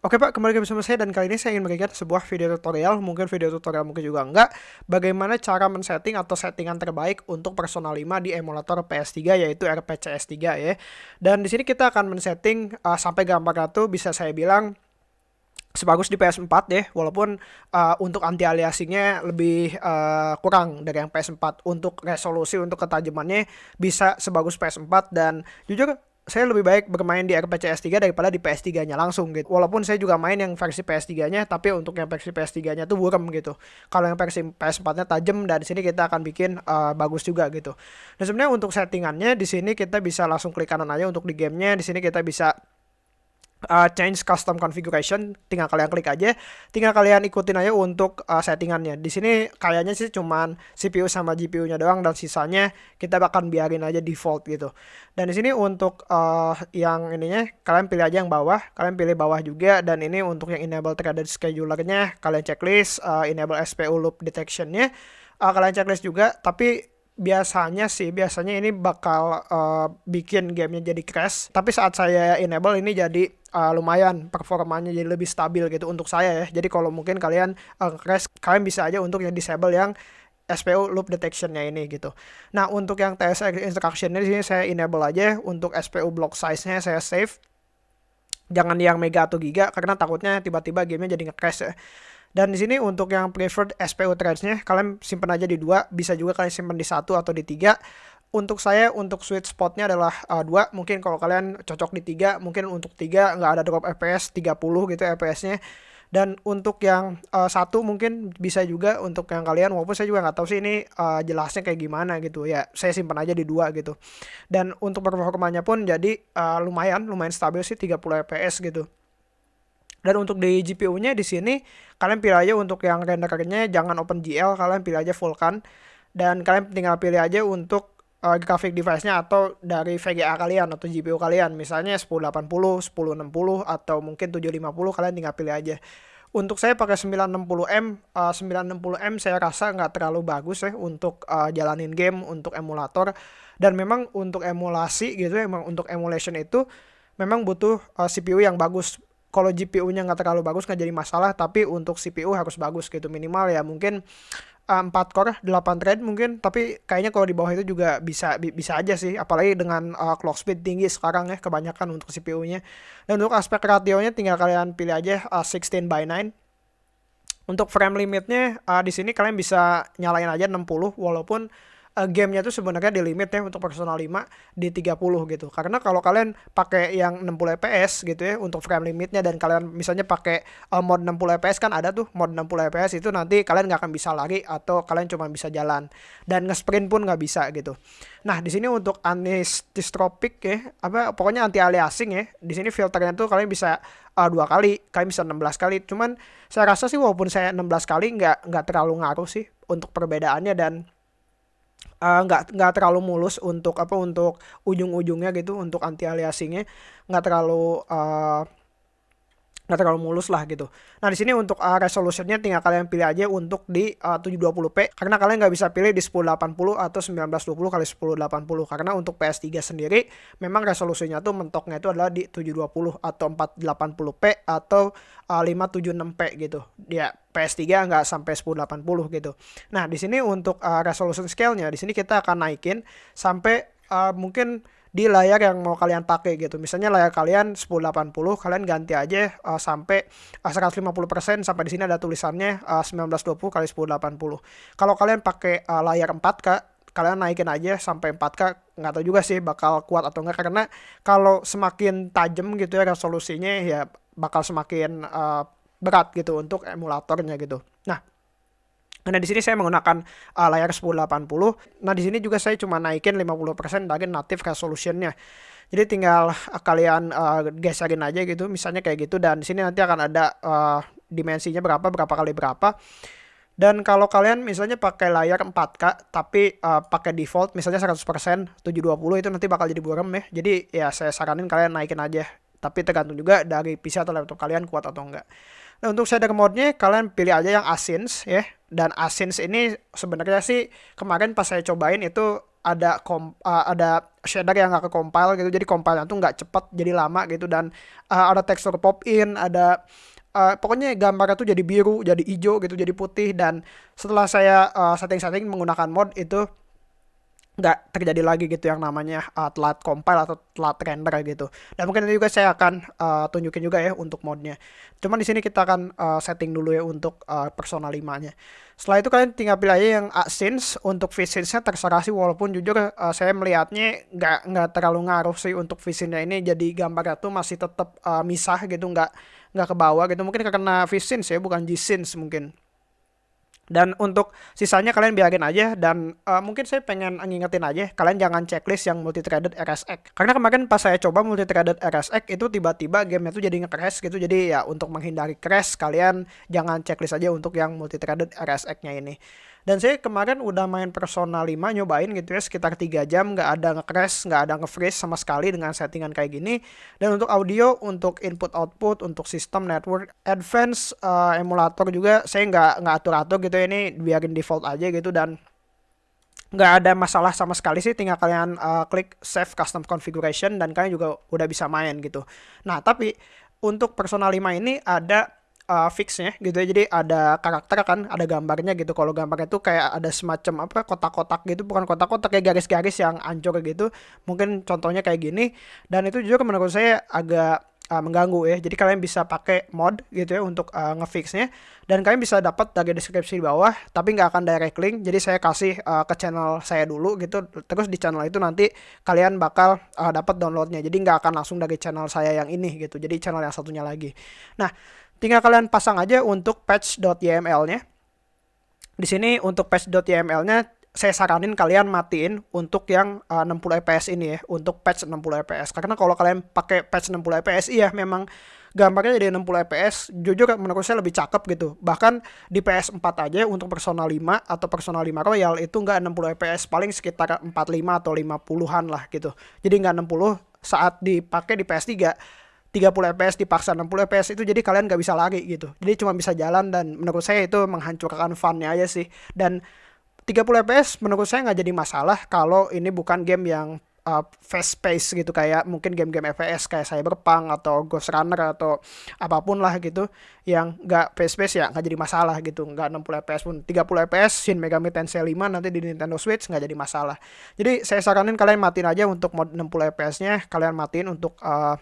Oke Pak, kembali lagi bersama saya dan kali ini saya ingin memberikan sebuah video tutorial, mungkin video tutorial mungkin juga enggak, bagaimana cara men-setting atau settingan terbaik untuk Persona 5 di emulator PS3 yaitu RPCS3 ya. Dan di sini kita akan men-setting uh, sampai gambar itu bisa saya bilang sebagus di PS4 ya, walaupun uh, untuk anti aliasingnya lebih uh, kurang dari yang PS4. Untuk resolusi untuk ketajamannya bisa sebagus PS4 dan jujur saya lebih baik bermain di RPCS 3 daripada di PS3-nya langsung gitu. Walaupun saya juga main yang versi PS3-nya, tapi untuk yang versi PS3-nya tuh buram gitu. Kalau yang versi PS4-nya tajam dan di sini kita akan bikin uh, bagus juga gitu. Dan sebenarnya untuk settingannya di sini kita bisa langsung klik kanan aja untuk di gamenya. Di sini kita bisa uh, change custom configuration tinggal kalian klik aja. Tinggal kalian ikutin aja untuk uh, settingannya. Di sini kayaknya sih cuman CPU sama GPU-nya doang dan sisanya kita bakal biarin aja default gitu. Dan di sini untuk uh, yang ininya kalian pilih aja yang bawah kalian pilih bawah juga dan ini untuk yang enable threaded schedulernya kalian checklist uh, enable SPU loop detectionnya uh, kalian checklist juga. Tapi biasanya sih biasanya ini bakal uh, bikin gamenya jadi crash tapi saat saya enable ini jadi uh, lumayan performanya jadi lebih stabil gitu untuk saya ya jadi kalau mungkin kalian uh, crash kalian bisa aja untuk yang disable yang SPU loop detectionnya ini gitu. Nah untuk yang TSX instructionnya di sini saya enable aja untuk SPU block size-nya saya save. Jangan yang mega atau giga karena takutnya tiba-tiba gamenya jadi nge-crash ya. Dan di sini untuk yang preferred SPU threads-nya kalian simpan aja di dua, bisa juga kalian simpan di satu atau di tiga. Untuk saya untuk sweet spotnya adalah uh, dua, mungkin kalau kalian cocok di tiga, mungkin untuk tiga nggak ada drop FPS 30 gitu FPS-nya. Dan untuk yang uh, satu mungkin bisa juga untuk yang kalian, walaupun saya juga nggak tahu sih ini uh, jelasnya kayak gimana gitu ya. Saya simpan aja di dua gitu. Dan untuk performanya pun jadi uh, lumayan, lumayan stabil sih 30 FPS gitu. Dan untuk di GPU-nya di sini kalian pilih aja untuk yang rendernya jangan OpenGL, kalian pilih aja Vulkan dan kalian tinggal pilih aja untuk uh, graphic device-nya atau dari VGA kalian atau GPU kalian, misalnya 1080, 1060 atau mungkin 750 kalian tinggal pilih aja. Untuk saya pakai 960M, uh, 960M saya rasa nggak terlalu bagus ya untuk uh, jalanin game, untuk emulator. Dan memang untuk emulasi gitu ya, memang untuk emulation itu memang butuh uh, CPU yang bagus kalau GPU-nya nggak terlalu bagus nggak jadi masalah tapi untuk CPU harus bagus gitu. Minimal ya mungkin uh, 4 core 8 thread mungkin tapi kayaknya kalau di bawah itu juga bisa bi bisa aja sih. Apalagi dengan uh, clock speed tinggi sekarang ya kebanyakan untuk CPU-nya dan untuk aspek ratio-nya tinggal kalian pilih aja uh, 16 by 9 untuk frame limitnya uh, di sini kalian bisa nyalain aja 60 walaupun uh, gamenya tuh sebenarnya di limit ya untuk personal 5 di 30 gitu. Karena kalau kalian pakai yang 60 fps gitu ya untuk frame limitnya dan kalian misalnya pakai uh, mod 60 fps kan ada tuh mod 60 fps itu nanti kalian nggak akan bisa lari atau kalian cuma bisa jalan dan nge-sprint pun nggak bisa gitu. Nah, di sini untuk anisotropic ya, apa pokoknya anti aliasing ya. Di sini filternya tuh kalian bisa uh, dua kali, kalian bisa 16 kali. Cuman saya rasa sih walaupun saya 16 kali nggak nggak terlalu ngaruh sih untuk perbedaannya dan uh, nggak nggak terlalu mulus untuk apa untuk ujung-ujungnya gitu untuk anti aliasingnya. Nggak terlalu uh, nggak terlalu mulus lah gitu. Nah di sini untuk uh, resolutionnya tinggal kalian pilih aja untuk di uh, 720p karena kalian nggak bisa pilih di 1080 atau 1920 kali 1080 karena untuk PS3 sendiri memang resolusinya tuh mentoknya itu adalah di 720 atau 480p atau uh, 576p gitu. Ya PS3 nggak sampai 1080 gitu. Nah di sini untuk uh, resolution scale-nya di sini kita akan naikin sampai uh, mungkin di layar yang mau kalian pakai gitu. Misalnya layar kalian 1080, kalian ganti aja uh, sampai uh, 150% sampai di sini ada tulisannya uh, 1920 kali 1080. Kalau kalian pakai uh, layar 4K, kalian naikin aja sampai 4K nggak tahu juga sih bakal kuat atau enggak karena kalau semakin tajam gitu ya resolusinya ya bakal semakin uh, berat gitu untuk emulatornya gitu. Nah, Nah, di sini saya menggunakan uh, layar 1080. Nah, di sini juga saya cuma naikin 50% dari native resolutionnya. Jadi tinggal uh, kalian uh, geserin aja gitu, misalnya kayak gitu dan di sini nanti akan ada uh, dimensinya berapa, berapa kali berapa. Dan kalau kalian misalnya pakai layar 4K tapi uh, pakai default misalnya 100% 720 itu nanti bakal jadi buram ya. Jadi ya saya saranin kalian naikin aja. Tapi tergantung juga dari PC atau laptop kalian kuat atau enggak. Nah, untuk shader mode-nya kalian pilih aja yang Asins ya. Dan Asins ini sebenarnya sih kemarin pas saya cobain itu ada kom uh, ada shader yang nggak ke compile gitu. Jadi compile tuh nggak cepet jadi lama gitu. Dan uh, ada tekstur pop in ada uh, pokoknya gambarnya tuh jadi biru jadi hijau gitu jadi putih. Dan setelah saya uh, setting-setting menggunakan mod itu nggak terjadi lagi gitu yang namanya uh, telat compile atau telat render gitu. Dan mungkin nanti juga saya akan uh, tunjukin juga ya untuk modnya. Cuman di sini kita akan uh, setting dulu ya untuk uh, Persona 5-nya. Setelah itu kalian tinggal pilih aja yang scenes untuk VScenes-nya terserah sih walaupun jujur uh, saya melihatnya nggak nggak terlalu ngaruh sih untuk VScene-nya ini jadi gambarnya tuh masih tetap uh, misah gitu nggak nggak ke bawah gitu mungkin karena VScenes ya bukan G-Scenes mungkin. Dan untuk sisanya kalian biarin aja dan uh, mungkin saya pengen ngingetin aja kalian jangan checklist yang multi-threaded RSX. Karena kemarin pas saya coba multi-threaded RSX itu tiba-tiba gamenya tuh jadi nge-crash gitu. Jadi ya untuk menghindari crash kalian jangan checklist aja untuk yang multi-threaded RSX-nya ini. Dan saya kemarin udah main Persona 5 nyobain gitu ya sekitar 3 jam nggak ada nge-crash, nggak ada nge-freeze sama sekali dengan settingan kayak gini. Dan untuk audio, untuk input output, untuk sistem network, advance uh, emulator juga saya nggak nggak atur-atur gitu ya ini biarin default aja gitu dan nggak ada masalah sama sekali sih tinggal kalian uh, klik save custom configuration dan kalian juga udah bisa main gitu. Nah tapi untuk Persona 5 ini ada uh, fixnya gitu ya jadi ada karakter kan ada gambarnya gitu. Kalau gambarnya tuh kayak ada semacam apa kotak-kotak gitu bukan kotak-kotak kayak garis-garis yang ancur gitu. Mungkin contohnya kayak gini. Dan itu juga menurut saya agak uh, mengganggu ya. Jadi kalian bisa pakai mod gitu ya untuk uh, ngefixnya. Dan kalian bisa dapat dari deskripsi di bawah tapi nggak akan direct link. Jadi saya kasih uh, ke channel saya dulu gitu. Terus di channel itu nanti kalian bakal uh, dapat downloadnya. Jadi nggak akan langsung dari channel saya yang ini gitu. Jadi channel yang satunya lagi. Nah tinggal kalian pasang aja untuk patch.yml-nya. Di sini untuk patch.yml-nya saya saranin kalian matiin untuk yang uh, 60 fps ini ya, untuk patch 60 fps. Karena kalau kalian pakai patch 60 fps iya memang gambarnya jadi 60 fps jujur menurut saya lebih cakep gitu. Bahkan di PS4 aja untuk Persona 5 atau Persona 5 Royal itu nggak 60 fps paling sekitar 45 atau 50-an lah gitu. Jadi nggak 60 saat dipakai di PS3 30 fps dipaksa 60 fps itu jadi kalian gak bisa lari gitu. Jadi cuma bisa jalan dan menurut saya itu menghancurkan funnya aja sih. Dan 30 fps menurut saya nggak jadi masalah kalau ini bukan game yang uh, fast pace gitu kayak mungkin game-game FPS kayak Cyberpunk atau Ghost Runner atau apa pun lah gitu yang nggak fast pace ya nggak jadi masalah gitu nggak 60 fps pun. 30 fps Shin Megami Tensei 5 nanti di Nintendo Switch nggak jadi masalah. Jadi saya saranin kalian matiin aja untuk mod 60 fps nya kalian matiin untuk uh,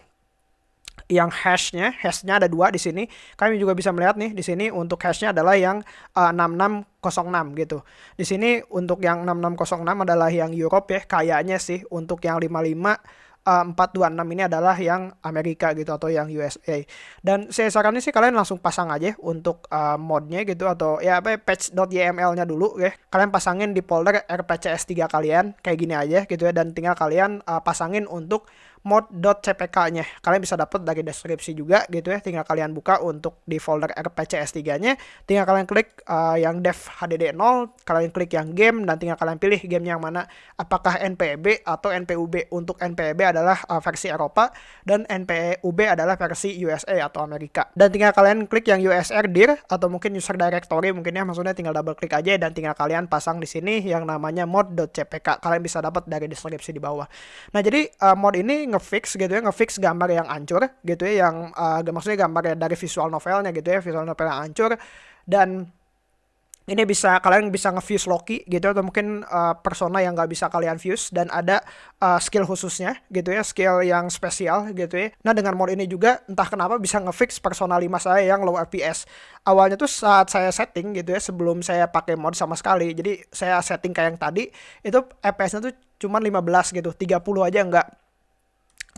yang hashnya, hashnya ada dua di sini. Kami juga bisa melihat nih di sini untuk hashnya adalah yang uh, 6606 gitu. Di sini untuk yang 6606 adalah yang Europe ya, kayaknya sih untuk yang 55 uh, 426 ini adalah yang Amerika gitu atau yang USA. Dan saya saranin sih kalian langsung pasang aja untuk uh, modnya gitu atau ya apa ya, patch.yml-nya dulu ya. Kalian pasangin di folder rpcs3 kalian kayak gini aja gitu ya dan tinggal kalian uh, pasangin untuk mod.cpk-nya. Kalian bisa dapat dari deskripsi juga gitu ya. Tinggal kalian buka untuk di folder rpcs3-nya. Tinggal kalian klik uh, yang dev HDD 0, kalian klik yang game dan tinggal kalian pilih game yang mana apakah NPB atau NPUB. Untuk NPB adalah uh, versi Eropa dan NPUB adalah versi USA atau Amerika. Dan tinggal kalian klik yang USR dir atau mungkin user directory mungkin ya maksudnya tinggal double klik aja dan tinggal kalian pasang di sini yang namanya mod.cpk. Kalian bisa dapat dari deskripsi di bawah. Nah, jadi uh, mod ini ngefix gitu ya ngefix gambar yang hancur gitu ya yang uh, maksudnya gambar dari visual novelnya gitu ya visual novel yang hancur. Dan ini bisa kalian bisa nge-fuse Loki gitu atau mungkin uh, persona yang nggak bisa kalian fuse dan ada uh, skill khususnya gitu ya skill yang spesial gitu ya. Nah dengan mod ini juga entah kenapa bisa ngefix persona 5 saya yang low FPS awalnya tuh saat saya setting gitu ya sebelum saya pakai mod sama sekali jadi saya setting kayak yang tadi itu FPS-nya tuh cuma 15 gitu 30 aja enggak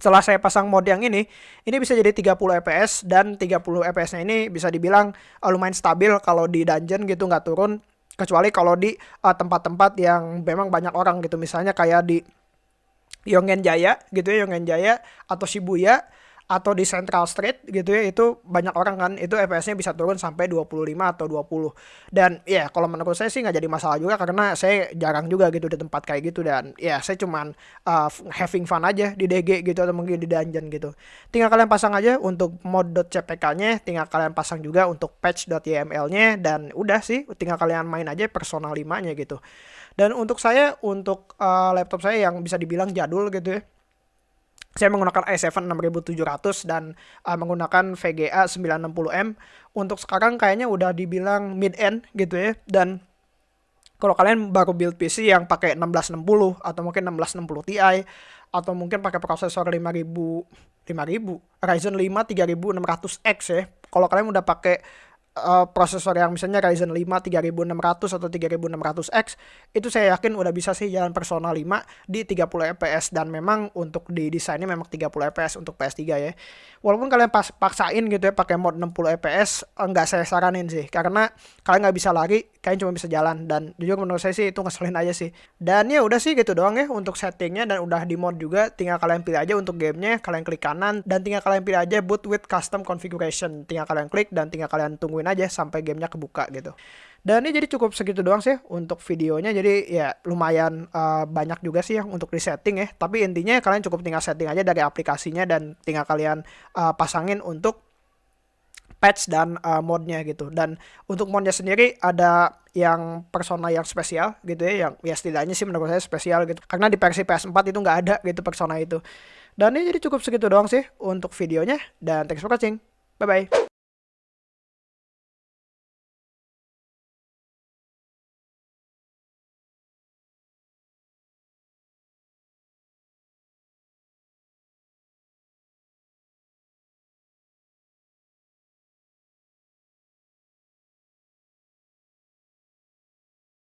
setelah saya pasang mod yang ini, ini bisa jadi 30 fps dan 30 fps-nya ini bisa dibilang uh, lumayan stabil kalau di dungeon gitu nggak turun. Kecuali kalau di uh, tempat-tempat uh, yang memang banyak orang gitu. Misalnya kayak di Yongen Jaya gitu ya Yongen Jaya atau Shibuya atau di Central Street gitu ya itu banyak orang kan itu FPS-nya bisa turun sampai 25 atau 20 dan ya kalau menurut saya sih nggak jadi masalah juga karena saya jarang juga gitu di tempat kayak gitu dan ya saya cuman uh, having fun aja di DG gitu atau mungkin di dungeon gitu. Tinggal kalian pasang aja untuk mod.cpk-nya tinggal kalian pasang juga untuk patch.yml-nya dan udah sih tinggal kalian main aja personal 5-nya gitu. Dan untuk saya untuk uh, laptop saya yang bisa dibilang jadul gitu ya saya menggunakan i7 6700 dan uh, menggunakan VGA 960M. Untuk sekarang kayaknya udah dibilang mid end gitu ya dan kalau kalian baru build PC yang pakai 1660 atau mungkin 1660 Ti atau mungkin pakai prosesor 5000 5000 Ryzen 5 3600X ya. Kalau kalian udah pakai uh, prosesor yang misalnya Ryzen 5 3600 atau 3600X itu saya yakin udah bisa sih jalan Persona 5 di 30 fps dan memang untuk di desainnya memang 30 fps untuk PS3 ya. Walaupun kalian pas paksain gitu ya pakai mod 60 fps enggak saya saranin sih. Karena kalian nggak bisa lari, kalian cuma bisa jalan. Dan jujur menurut saya sih itu ngeselin aja sih. Dan ya udah sih gitu doang ya untuk settingnya. Dan udah di mod juga tinggal kalian pilih aja untuk gamenya. Kalian klik kanan dan tinggal kalian pilih aja boot with custom configuration. Tinggal kalian klik dan tinggal kalian tungguin aja sampai gamenya kebuka gitu. Dan ini jadi cukup segitu doang sih untuk videonya. Jadi ya lumayan uh, banyak juga sih yang untuk disetting ya. Tapi intinya kalian cukup tinggal setting aja dari aplikasinya dan tinggal kalian uh, pasangin untuk patch dan uh, modnya gitu. Dan untuk modnya sendiri ada yang persona yang spesial gitu ya. Yang ya setidaknya sih menurut saya spesial gitu. Karena di versi PS4 itu nggak ada gitu persona itu. Dan ini jadi cukup segitu doang sih untuk videonya. Dan thanks for watching. Bye-bye.